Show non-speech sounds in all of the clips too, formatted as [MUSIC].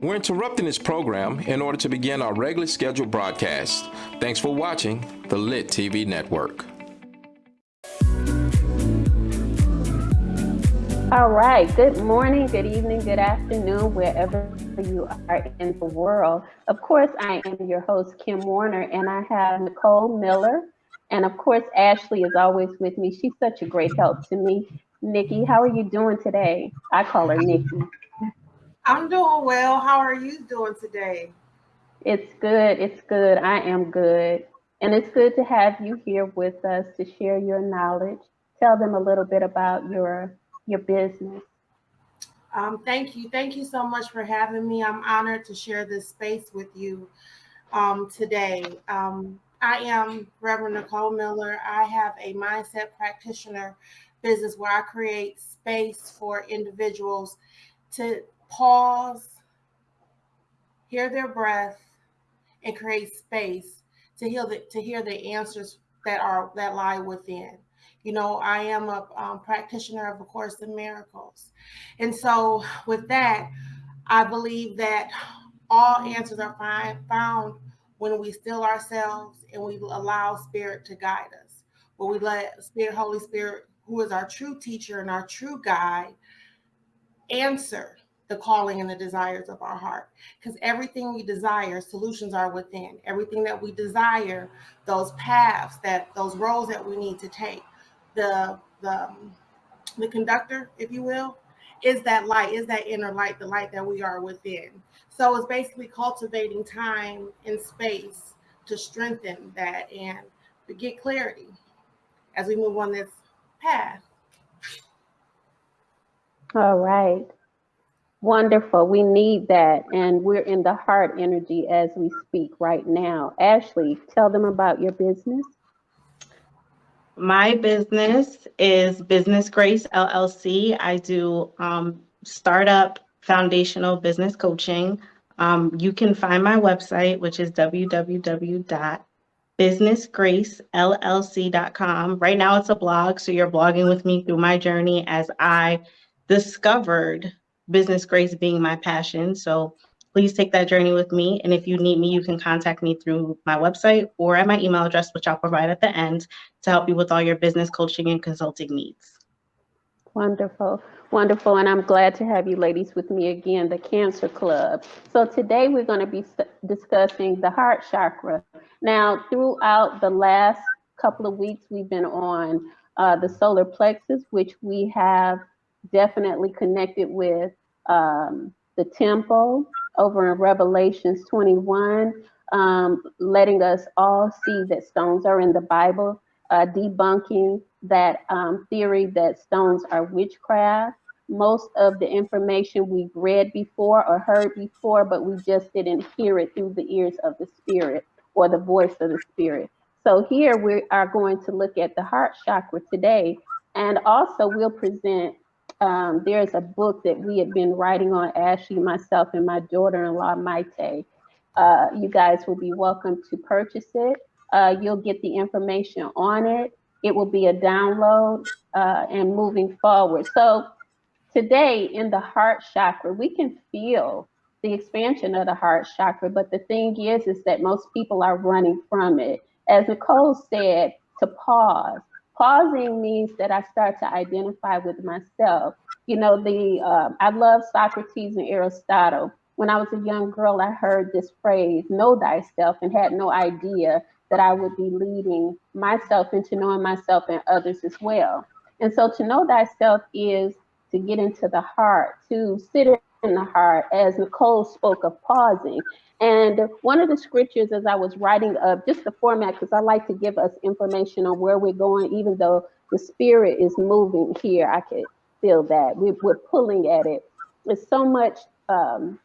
We're interrupting this program in order to begin our regularly scheduled broadcast. Thanks for watching the Lit TV Network. All right. Good morning, good evening, good afternoon, wherever you are in the world. Of course, I am your host, Kim Warner, and I have Nicole Miller. And of course, Ashley is always with me. She's such a great help to me. Nikki, how are you doing today? I call her Nikki. I'm doing well. How are you doing today? It's good. It's good. I am good. And it's good to have you here with us to share your knowledge. Tell them a little bit about your your business. Um, thank you. Thank you so much for having me. I'm honored to share this space with you um, today. Um, I am Reverend Nicole Miller. I have a mindset practitioner business where I create space for individuals to pause, hear their breath, and create space to hear the to hear the answers that are that lie within. You know, I am a um, practitioner of a Course in Miracles, and so with that, I believe that all answers are find, found when we still ourselves and we allow Spirit to guide us. When we let Spirit, Holy Spirit, who is our true teacher and our true guide, answer the calling and the desires of our heart. Because everything we desire, solutions are within. Everything that we desire, those paths, that those roads that we need to take, the the the conductor, if you will, is that light, is that inner light, the light that we are within. So it's basically cultivating time and space to strengthen that and to get clarity as we move on this path. All right. Wonderful. We need that. And we're in the heart energy as we speak right now. Ashley, tell them about your business. My business is Business Grace LLC. I do um, startup foundational business coaching. Um, you can find my website, which is www.businessgracellc.com. Right now, it's a blog, so you're blogging with me through my journey as I discovered business grace being my passion. So please take that journey with me. And if you need me, you can contact me through my website or at my email address, which I'll provide at the end to help you with all your business coaching and consulting needs. Wonderful, wonderful. And I'm glad to have you ladies with me again, the Cancer Club. So today we're going to be discussing the heart chakra. Now, throughout the last couple of weeks, we've been on uh, the solar plexus, which we have definitely connected with um, the temple over in Revelations 21, um, letting us all see that stones are in the Bible, uh, debunking that um, theory that stones are witchcraft. Most of the information we've read before or heard before, but we just didn't hear it through the ears of the Spirit or the voice of the Spirit. So here we are going to look at the heart chakra today, and also we'll present um, there's a book that we had been writing on, Ashley, myself, and my daughter-in-law, Maite. Uh, you guys will be welcome to purchase it. Uh, you'll get the information on it. It will be a download uh, and moving forward. So today in the heart chakra, we can feel the expansion of the heart chakra, but the thing is, is that most people are running from it. As Nicole said, to pause, Pausing means that I start to identify with myself. You know, the uh, I love Socrates and Aristotle. When I was a young girl, I heard this phrase, know thyself, and had no idea that I would be leading myself into knowing myself and others as well. And so to know thyself is to get into the heart, to sit in the heart, as Nicole spoke of pausing. And one of the scriptures as I was writing up, just the format, because I like to give us information on where we're going, even though the spirit is moving here, I could feel that. We, are pulling at it. There's so much um,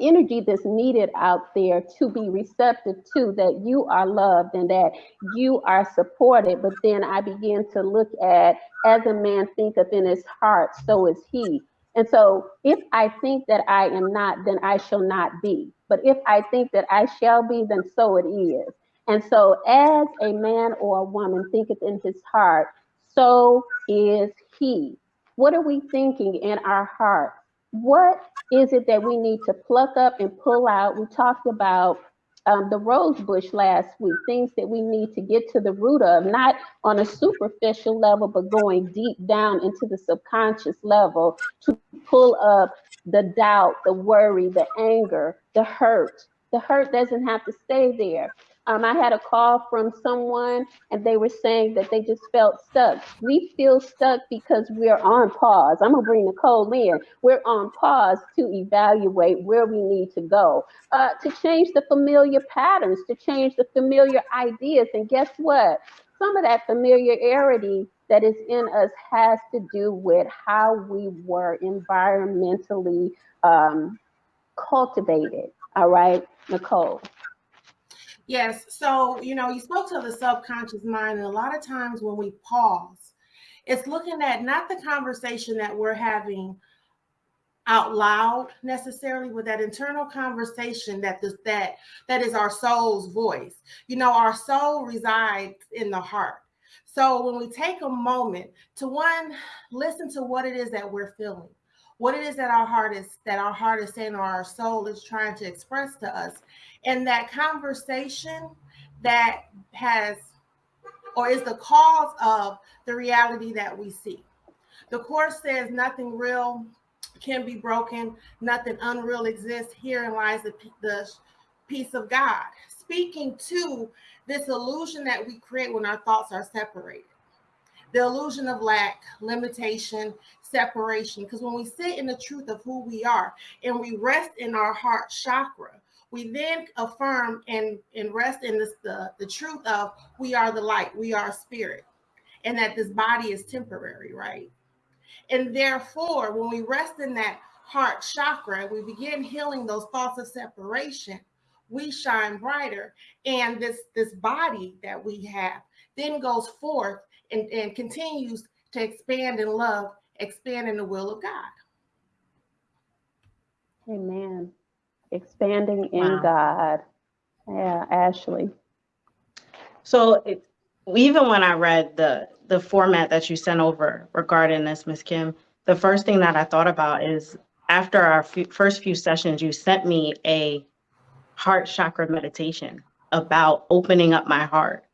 energy that's needed out there to be receptive to that you are loved and that you are supported. But then I begin to look at, as a man thinketh in his heart, so is he. And so if I think that I am not, then I shall not be. But if I think that I shall be, then so it is. And so as a man or a woman thinketh in his heart, so is he. What are we thinking in our heart? what is it that we need to pluck up and pull out? We talked about um, the rose bush last week, things that we need to get to the root of, not on a superficial level, but going deep down into the subconscious level to pull up the doubt, the worry, the anger, the hurt. The hurt doesn't have to stay there. Um, I had a call from someone and they were saying that they just felt stuck. We feel stuck because we're on pause. I'm gonna bring Nicole in. We're on pause to evaluate where we need to go, uh, to change the familiar patterns, to change the familiar ideas. And guess what? Some of that familiarity that is in us has to do with how we were environmentally um, cultivated. All right, Nicole. Yes. So, you know, you spoke to the subconscious mind, and a lot of times when we pause, it's looking at not the conversation that we're having out loud necessarily with that internal conversation that this that that is our soul's voice you know our soul resides in the heart so when we take a moment to one listen to what it is that we're feeling what it is that our heart is that our heart is saying or our soul is trying to express to us and that conversation that has or is the cause of the reality that we see. The course says nothing real can be broken, nothing unreal exists. Herein lies the, the peace of God. Speaking to this illusion that we create when our thoughts are separated. The illusion of lack, limitation, separation. Because when we sit in the truth of who we are and we rest in our heart chakra, we then affirm and, and rest in this, the, the truth of we are the light, we are spirit, and that this body is temporary, right? And therefore, when we rest in that heart chakra, we begin healing those thoughts of separation, we shine brighter. And this, this body that we have then goes forth and, and continues to expand in love, expand in the will of God. Amen expanding in Wow. God. Yeah, Ashley. So it, even when I read the the format that you sent over regarding this, Miss Kim, the first thing that I thought about is after our few, first few sessions, you sent me a heart chakra meditation about opening up my heart.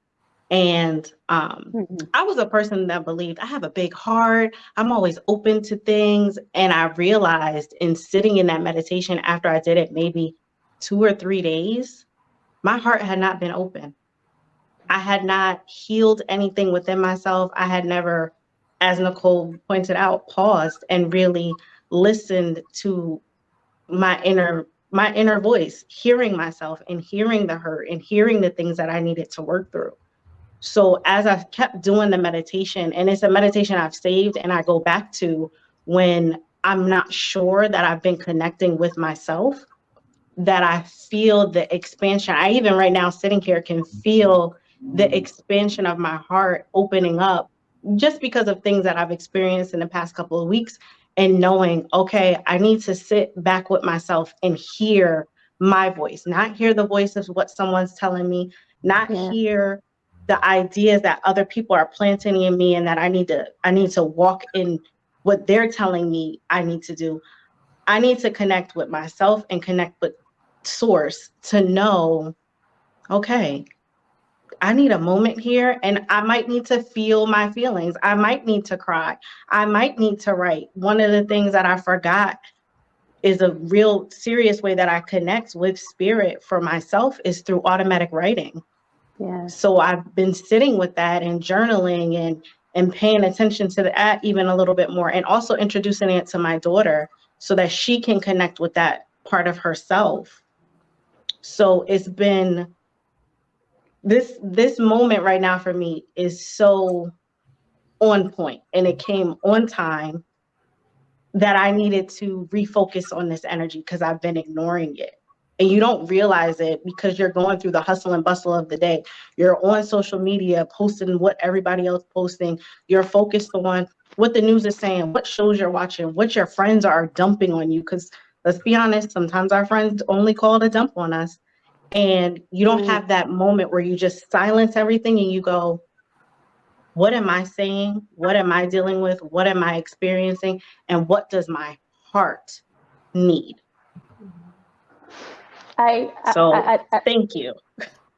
And um, Mhm. I was a person that believed I have a big heart. I'm always open to things. And I realized in sitting in that meditation after I did it, maybe two or three days, my heart had not been open. I had not healed anything within myself. I had never, as Nicole pointed out, paused and really listened to my inner my inner voice, hearing myself and hearing the hurt and hearing the things that I needed to work through. So as I kept doing the meditation, and it's a meditation I've saved and I go back to when I'm not sure that I've been connecting with myself, that I feel the expansion. I even right now sitting here can feel the expansion of my heart opening up just because of things that I've experienced in the past couple of weeks and knowing, okay, I need to sit back with myself and hear my voice, not hear the voice of what someone's telling me, not Yeah. hear the ideas that other people are planting in me and that I need to I need to walk in what they're telling me I need to do. I need to connect with myself and connect with source to know okay, I need a moment here and I might need to feel my feelings. I might need to cry. I might need to write. One of the things that I forgot is a real serious way that I connect with spirit for myself is through automatic writing. So I've been sitting with that and journaling and and paying attention to that even a little bit more and also introducing it to my daughter so that she can connect with that part of herself. So it's been this this moment right now for me is so on point and it came on time that I needed to refocus on this energy because I've been ignoring it. And you don't realize it because you're going through the hustle and bustle of the day. You're on social media posting what everybody else posting. You're focused on what the news is saying, what shows you're watching, what your friends are dumping on you. Because let's be honest, sometimes our friends only call to dump on us. And you don't Mm. have that moment where you just silence everything and you go, what am I saying? What am I dealing with? What am I experiencing? And what does my heart need. I, I- So- I, I, Thank you.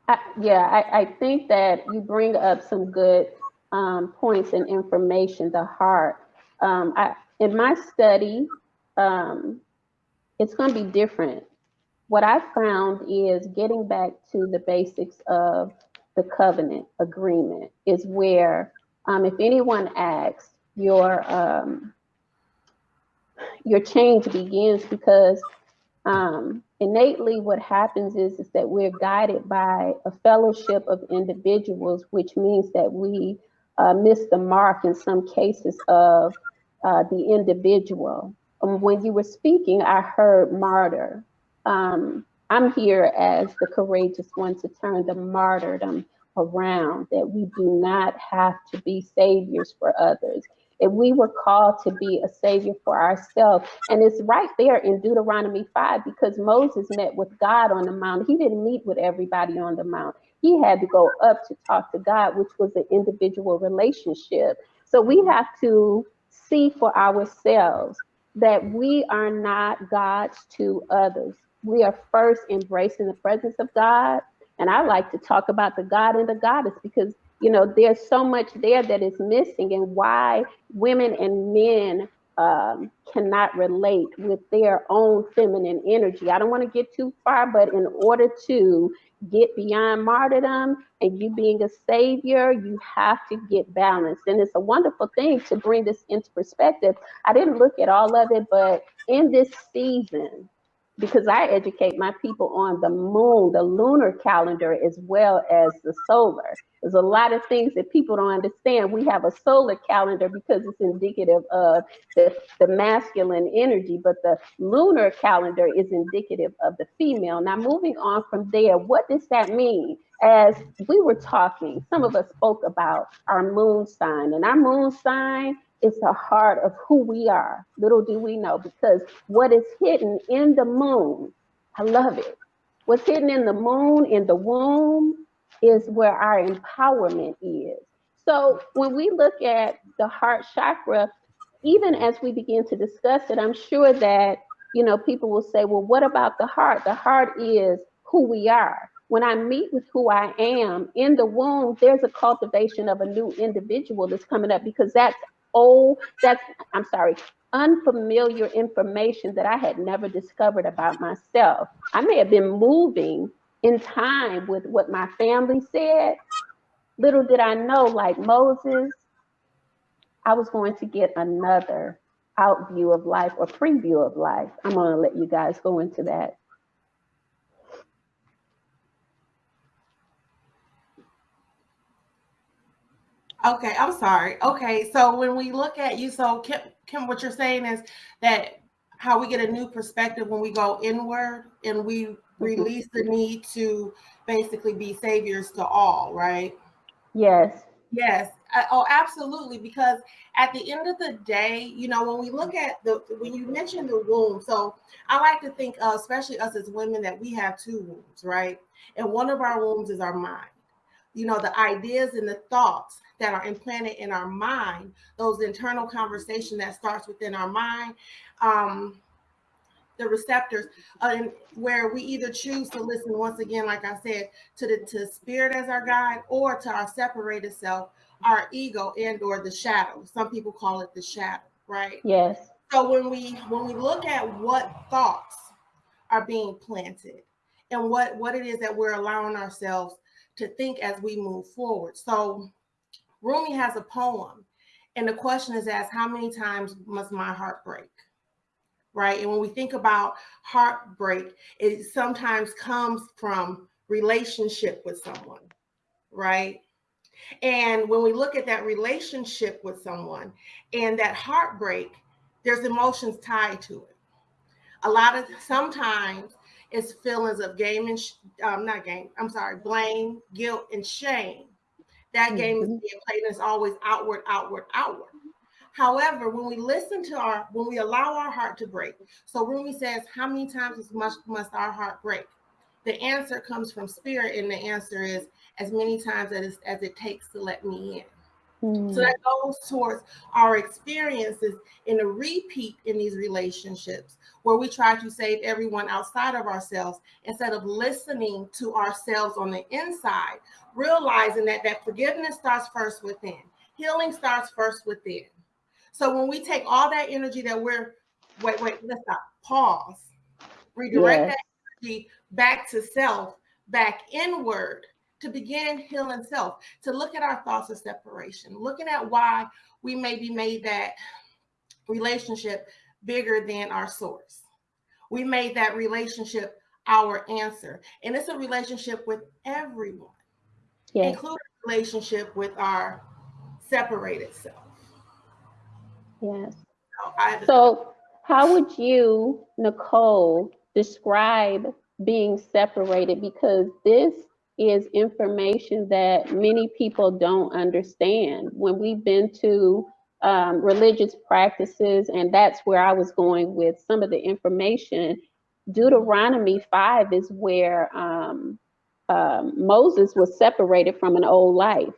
I, yeah, I, I think that you bring up some good um, points and information, the heart. Um, I, in my study, um, it's going to be different. What I found is getting back to the basics of the covenant agreement is where, um, if anyone asks, your um, your change begins because um, innately what happens is, is that we're guided by a fellowship of individuals, which means that we uh, miss the mark in some cases of uh, the individual. Um, when you were speaking, I heard martyr. Um, I'm here as the courageous one to turn the martyrdom around, that we do not have to be saviors for others. If we were called to be a savior for ourselves, and it's right there in Deuteronomy 5 because Moses met with God on the mount. He didn't meet with everybody on the mount. He had to go up to talk to God, which was an individual relationship. So we have to see for ourselves that we are not gods to others. We are first embracing the presence of God. And I like to talk about the God and the goddess because, you know, there's so much there that is missing and why women and men um, cannot relate with their own feminine energy. I don't want to get too far, but in order to get beyond martyrdom and you being a savior, you have to get balanced. And it's a wonderful thing to bring this into perspective. I didn't look at all of it, but in this season, because I educate my people on the moon, the lunar calendar, as well as the solar. There's a lot of things that people don't understand. We have a solar calendar because it's indicative of the, the masculine energy, but the lunar calendar is indicative of the female. Now, moving on from there, what does that mean? As we were talking, some of us spoke about our moon sign, and our moon sign is the heart of who we are. Little do we know, because what is hidden in the moon, I love it. What's hidden in the moon, in the womb, is where our empowerment is. So when we look at the heart chakra, even as we begin to discuss it, I'm sure that you know people will say, well, what about the heart? The heart is who we are. When I meet with who I am in the womb, there's a cultivation of a new individual that's coming up because that's old, that's, I'm sorry, unfamiliar information that I had never discovered about myself. I may have been moving in time with what my family said. Little did I know, like Moses, I was going to get another out view of life or preview of life. I'm going to let you guys go into that. Okay, I'm sorry. Okay, so when we look at you, so Kim, Kim, what you're saying is that how we get a new perspective when we go inward and we release the need to basically be saviors to all, right? Yes. Yes. I- oh, absolutely. Because at the end of the day, you know, when we look at the when you mentioned the womb, so I like to think, uh, especially us as women, that we have two wombs, right? And one of our wombs is our mind. You know, the ideas and the thoughts that are implanted in our mind, those internal conversation that starts within our mind, um, the receptors, uh, and where we either choose to listen once again, like I said, to the to spirit as our guide, or to our separated self, our ego, and or the shadow. Some people call it the shadow, right? Yes. So when we when we look at what thoughts are being planted and what what it is that we're allowing ourselves to think as we move forward. So Rumi has a poem, and the question is asked, how many times must my heart break? Right. And when we think about heartbreak, it sometimes comes from relationship with someone, right? And when we look at that relationship with someone and that heartbreak, there's emotions tied to it. A lot of sometimes it's feelings of game and sh- um, not game. I'm sorry, blame, guilt, and shame. That game is being played and it's always outward, outward, outward. However, when we listen to our, when we allow our heart to break, so Rumi says, how many times must, must our heart break? The answer comes from spirit, and the answer is as many times as, as it takes to let me in. Mm. So that goes towards our experiences in a repeat in these relationships where we try to save everyone outside of ourselves instead of listening to ourselves on the inside, realizing that that forgiveness starts first within. Healing starts first within. So when we take all that energy that we're wait, wait, let's stop, pause, redirect Yes. that energy back to self, back inward to begin healing self, to look at our thoughts of separation, looking at why we maybe made that relationship bigger than our source. We made that relationship our answer. And it's a relationship with everyone, Yes. including relationship with our separated self. Yes. So I, So, how would you, Nicole, describe being separated? Because this is information that many people don't understand. When we've been to um, religious practices, and that's where I was going with some of the information. Deuteronomy 5 is where um, um, Moses was separated from an old life.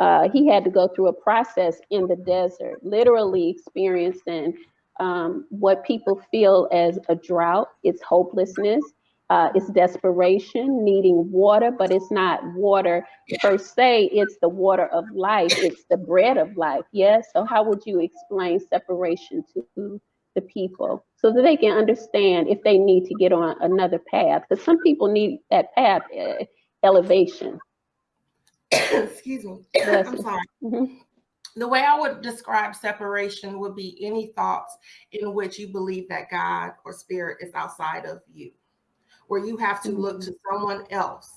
Uh, he had to go through a process in the desert, literally experiencing um, what people feel as a drought. It's hopelessness, uh, it's desperation, needing water, but it's not water per se, it's the water of life, it's the bread of life. Yes. So, how would you explain separation to the people so that they can understand if they need to get on another path? Because some people need that path uh, elevation. excuse me, Bless I'm sorry. Mhm. The way I would describe separation would be any thoughts in which you believe that God or spirit is outside of you, where you have to look to someone else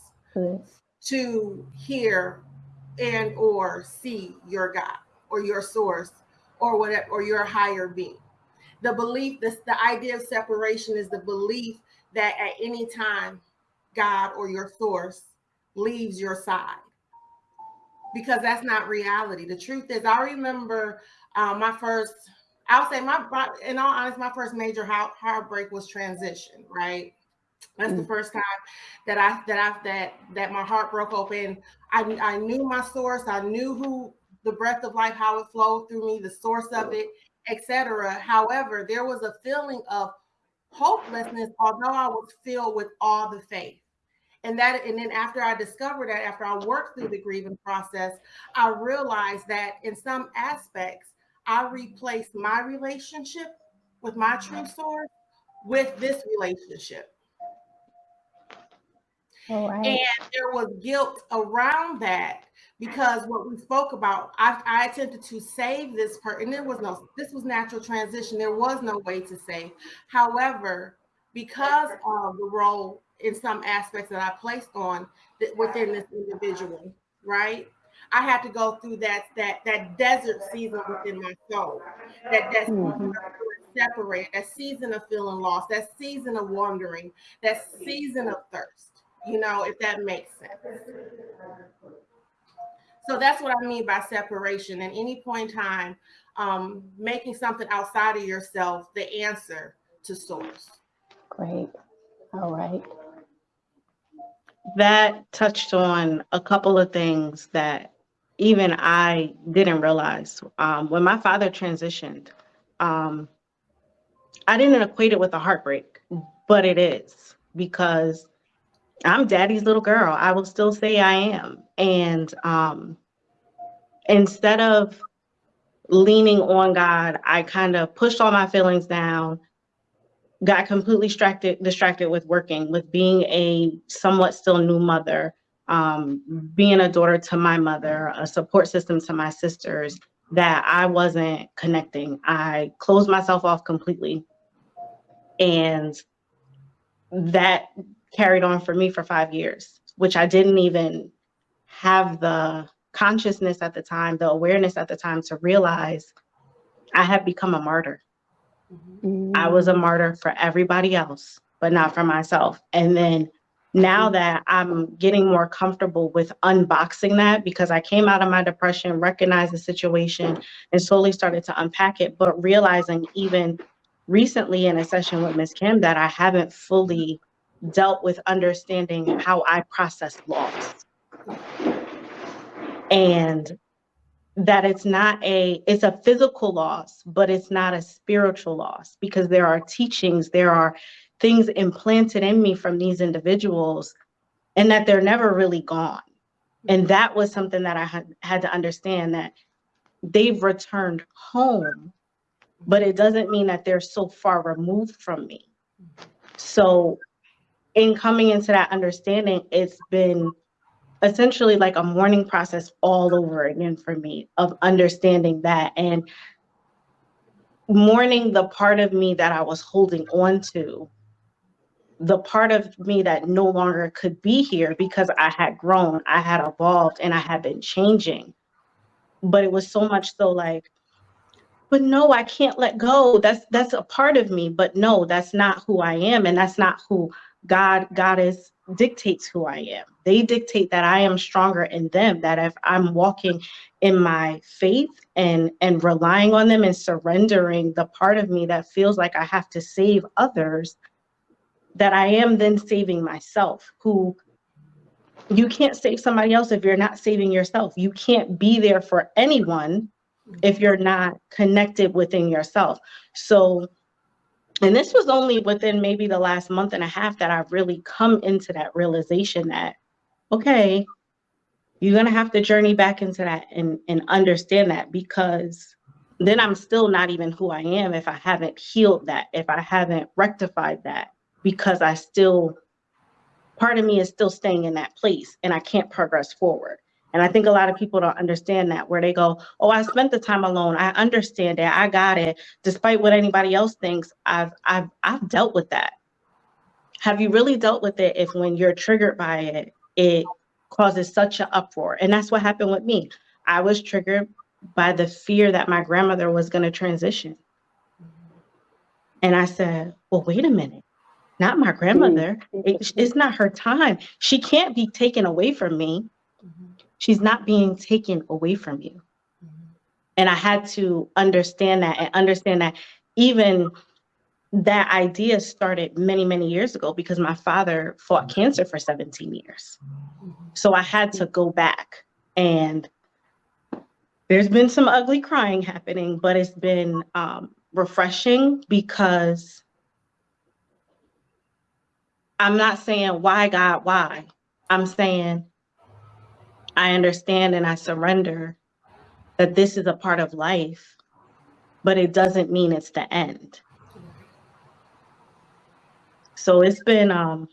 to hear and or see your God or your source or whatever or your higher being. The belief, this the idea of separation is the belief that at any time God or your source leaves your side. Because that's not reality. The truth is, I remember uh, my first, I'll say my, in all honesty, my first major heart, heartbreak was transition, right? That's the Mm. first time that I that I that that my heart broke open. I I knew my source. I knew who the breath of life, how it flowed through me, the source of it, etc. However, there was a feeling of hopelessness, although I was filled with all the faith. And that, and then after I discovered that, after I worked through the grieving process, I realized that in some aspects, I replaced my relationship with my true source with this relationship. Right. And there was guilt around that because what we spoke about, I, I attempted to save this person. And there was no, this was natural transition. There was no way to save. However, because of the role in some aspects that I placed on th- within this individual, right? I had to go through that that that desert season within my soul, that that season Mhm. of separated, that season of feeling lost, that season of wandering, that season of thirst you know, if that makes sense. So that's what I mean by separation. At any point in time, um, making something outside of yourself the answer to source. Great. All right. that touched on a couple of things that even I didn't realize. Um, when my father transitioned, um, I didn't equate it with a heartbreak, but it is because I'm daddy's little girl. I will still say I am. And um, instead of leaning on God, I kind of pushed all my feelings down, got completely distracted distracted with working, with being a somewhat still new mother, um, being a daughter to my mother, a support system to my sisters, that I wasn't connecting. I closed myself off completely. And that carried on for me for five years, which I didn't even have the consciousness at the time, the awareness at the time to realize I had become a martyr. Mm-hmm. I was a martyr for everybody else, but not for myself. And then now mm-hmm. that I'm getting more comfortable with unboxing that because I came out of my depression, recognized the situation, and slowly started to unpack it, but realizing even recently in a session with Ms. Kim that I haven't fully dealt with understanding how I process loss. And that it's not a it's a physical loss but it's not a spiritual loss because there are teachings there are things implanted in me from these individuals and that they're never really gone and that was something that i had, had to understand that they've returned home but it doesn't mean that they're so far removed from me so in coming into that understanding it's been essentially like a mourning process all over again for me of understanding that and mourning the part of me that I was holding on to, the part of me that no longer could be here because I had grown, I had evolved, and I had been changing. But it was so much so like, but no, I can't let go. That's that's a part of me, but no, that's not who I am, and that's not who God goddess dictates who I am. They dictate that I am stronger in them, that if I'm walking in my faith and and relying on them and surrendering the part of me that feels like I have to save others, that I am then saving myself, who you can't save somebody else if you're not saving yourself. You can't be there for anyone if you're not connected within yourself. So and this was only within maybe the last month and a half that I've really come into that realization that, okay, you're going to have to journey back into that and, and understand that because then I'm still not even who I am if I haven't healed that, if I haven't rectified that, because I still, part of me is still staying in that place and I can't progress forward. And I think a lot of people don't understand that where they go, Oh, I spent the time alone. I understand it. I got it. Despite what anybody else thinks, I've I've I've dealt with that. Have you really dealt with it if when you're triggered by it, it causes such an uproar? And that's what happened with me. I was triggered by the fear that my grandmother was going to transition. And I said, Well, wait a minute. Not my grandmother. Mm-hmm. It, it's not her time. She can't be taken away from me she's not being taken away from you. And I had to understand that and understand that even that idea started many, many years ago because my father fought cancer for 17 years. So I had to go back and there's been some ugly crying happening, but it's been um, refreshing because I'm not saying, why God, why? I'm saying, I understand and I surrender that this is a part of life, but it doesn't mean it's the end. So it's been um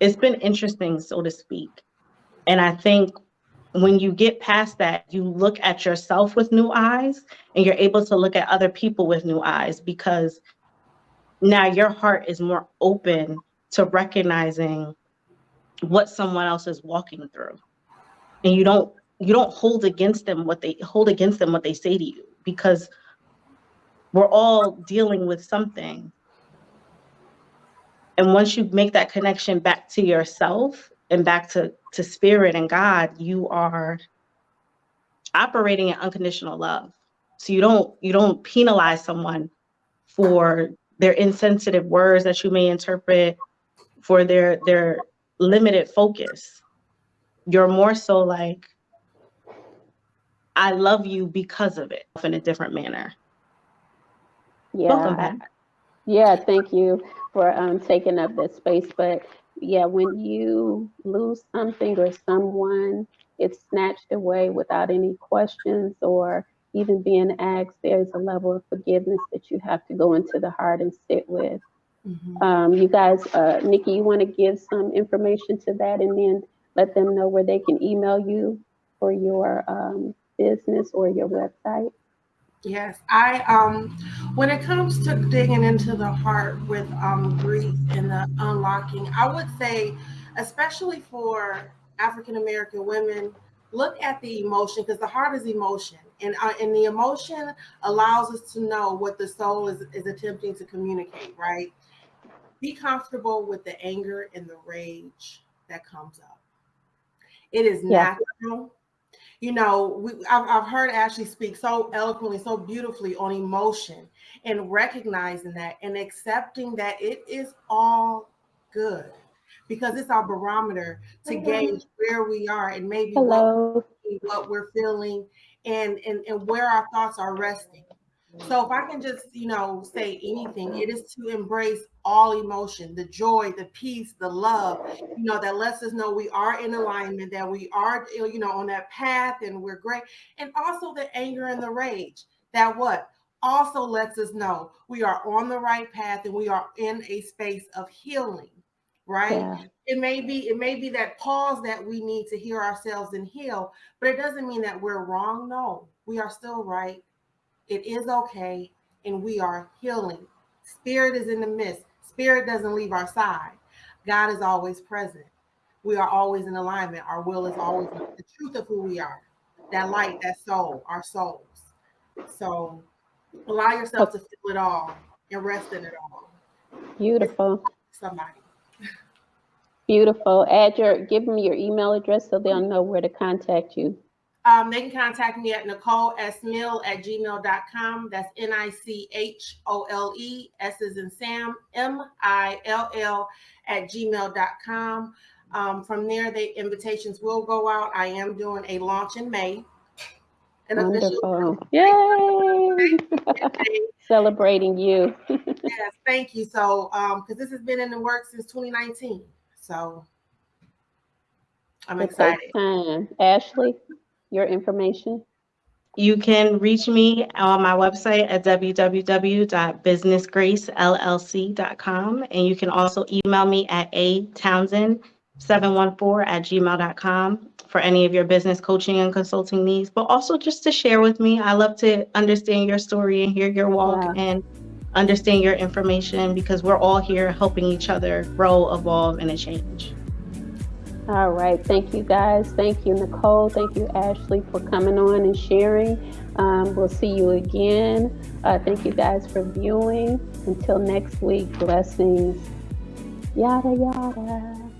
it's been interesting, so to speak. And I think when you get past that, you look at yourself with new eyes and you're able to look at other people with new eyes because now your heart is more open to recognizing what someone else is walking through and you don't you don't hold against them what they hold against them what they say to you because we're all dealing with something. And once you make that connection back to yourself and back to to spirit and god you are operating in unconditional love. So you don't you don't penalize someone for their insensitive words that you may interpret for their their limited focus you're more so like, I love you because of it in a different manner. Yeah. Yeah, thank you for um, taking up that space. But yeah, when you lose something or someone, it's snatched away without any questions or even being asked, there's a level of forgiveness that you have to go into the heart and sit with. Mm-hmm. Um, you guys, uh, Nikki, you want to give some information to that, and then let them know where they can email you for your um, business or your website? Yes, I um when it comes to digging into the heart with um grief and the unlocking, I would say, especially for African American women, look at the emotion because the heart is emotion, and uh, and the emotion allows us to know what the soul is is attempting to communicate. Right? Be comfortable with the anger and the rage that comes up. It is yeah. natural. You know, we, I've, I've heard Ashley speak so eloquently, so beautifully on emotion and recognizing that and accepting that it is all good because it's our barometer to mm-hmm. gauge where we are and maybe Hello. What, what we're feeling and, and, and where our thoughts are resting. So if I can just, you know, say anything, it is to embrace all emotion, the joy, the peace, the love, you know, that lets us know we are in alignment, that we are, you know, on that path and we're great. And also the anger and the rage that what also lets us know we are on the right path and we are in a space of healing, right? Yeah. It may be, it may be that pause that we need to hear ourselves and heal, but it doesn't mean that we're wrong. No, we are still right it is okay, and we are healing. Spirit is in the midst. Spirit doesn't leave our side. God is always present. We are always in alignment. Our will is always the truth of who we are. That light, that soul, our souls. So allow yourself to feel it all and rest in it all. Beautiful. Somebody. Beautiful. Add your, give them your email address so they'll mm-hmm. know where to contact you. Um, they can contact me at Nicole S. Mill at gmail.com. That's N I C H O L E, S is in Sam, M I L L at gmail.com. Um, from there, the invitations will go out. I am doing a launch in May. An official Wonderful. Yay! [LAUGHS] Celebrating you. [LAUGHS] yes, thank you. So, um, because this has been in the works since 2019. So I'm It excited. time. Ashley, your information. You can reach me on my website at www.businessgracellc.com. And you can also email me at atownsend714 at gmail.com for any of your business coaching and consulting needs, but also just to share with me. I love to understand your story and hear your walk and understand your information because we're all here helping each other grow, evolve, and change. All right. Thank you, guys. Thank you, Nicole. Thank you, Ashley, for coming on and sharing. Um, we'll see you again. Uh, thank you, guys, for viewing. Until next week, blessings. Yada, yada.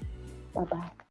Bye bye.